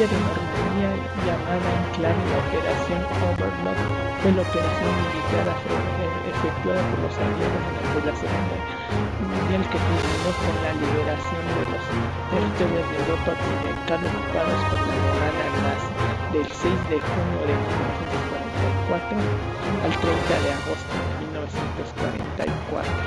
La de Normandía, llamada en la Operación Overlord, fue la operación militar efectuada por los aliados durante la Segunda Mundial que culminó con la liberación de los territorios de Europa Occidental ocupados por la Alemania nazi del 6 de junio de 1944 al 30 de agosto de 1944.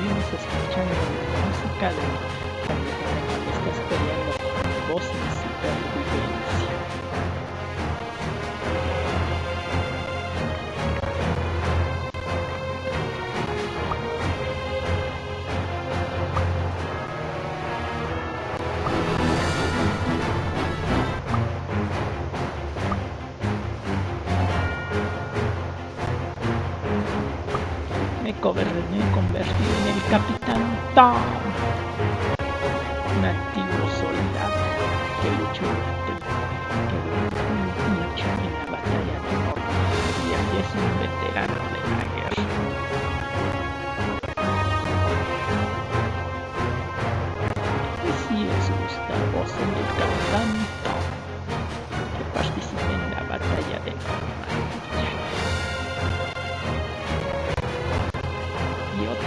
Me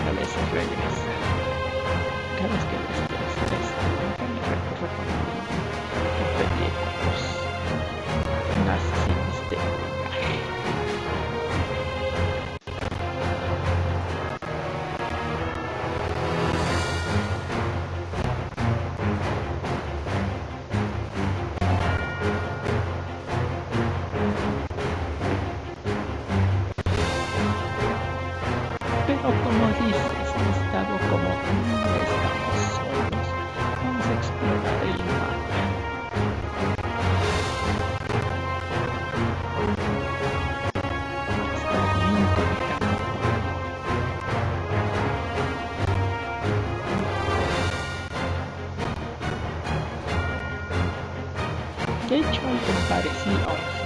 otra vez regresa. Cada vez Pero como dices, he estado como no estamos solos. Vamos a explorar el mar. Está bien complicado. De hecho, algo parecido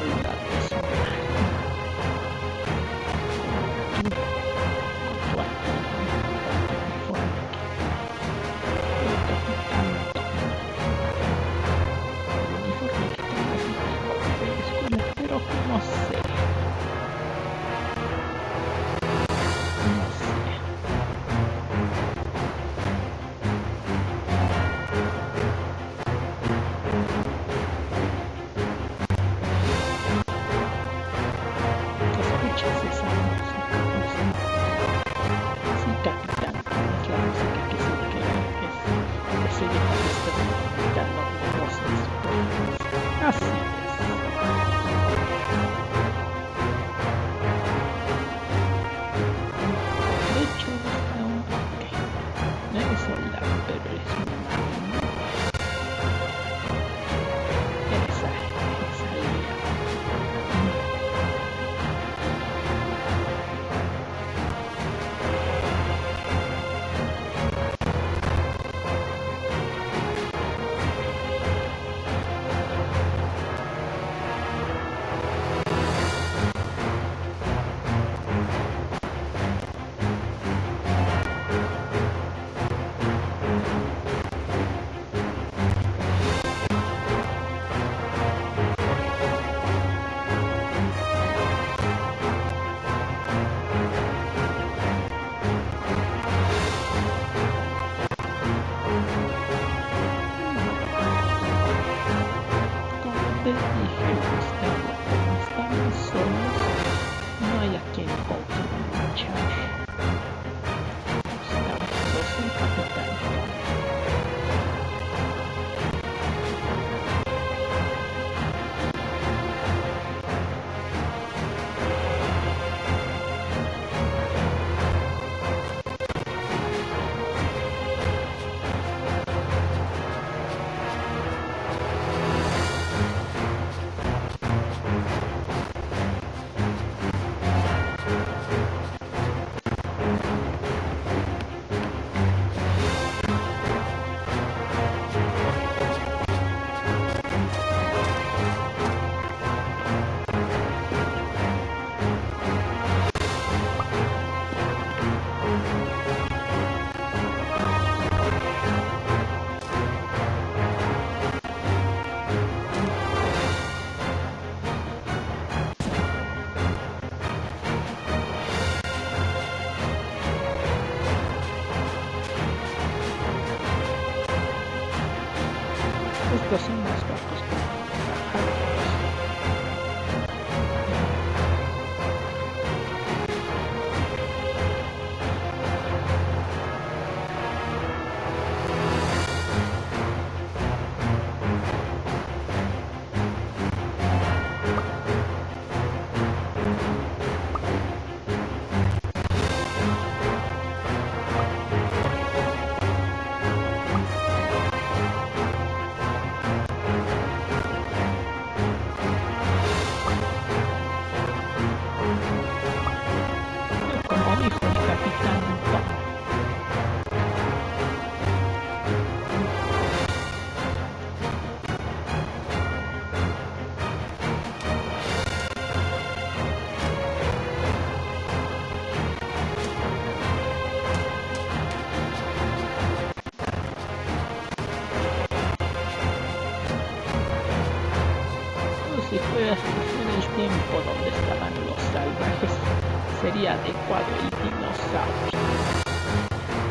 adecuado el dinosaurio.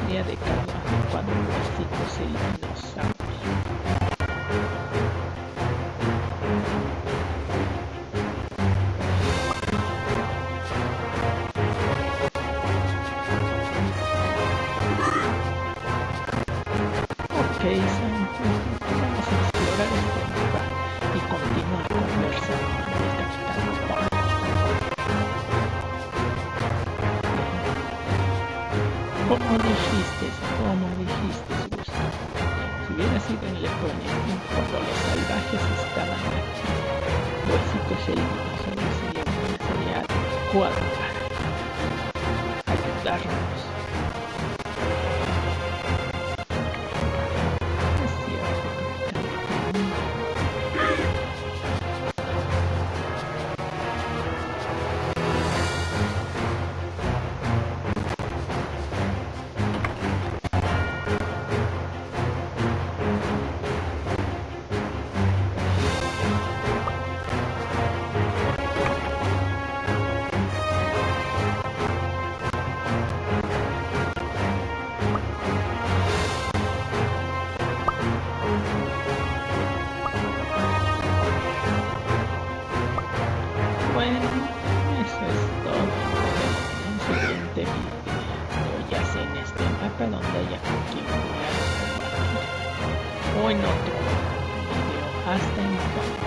Ni adecuado, adecuado los el dinosaurio. Okay, so... como dijiste, como dijiste, Si hubiera sido en Laconia, cuando los salvajes estaban aquí, pues, el siguiente 4. going not to. You know, ask them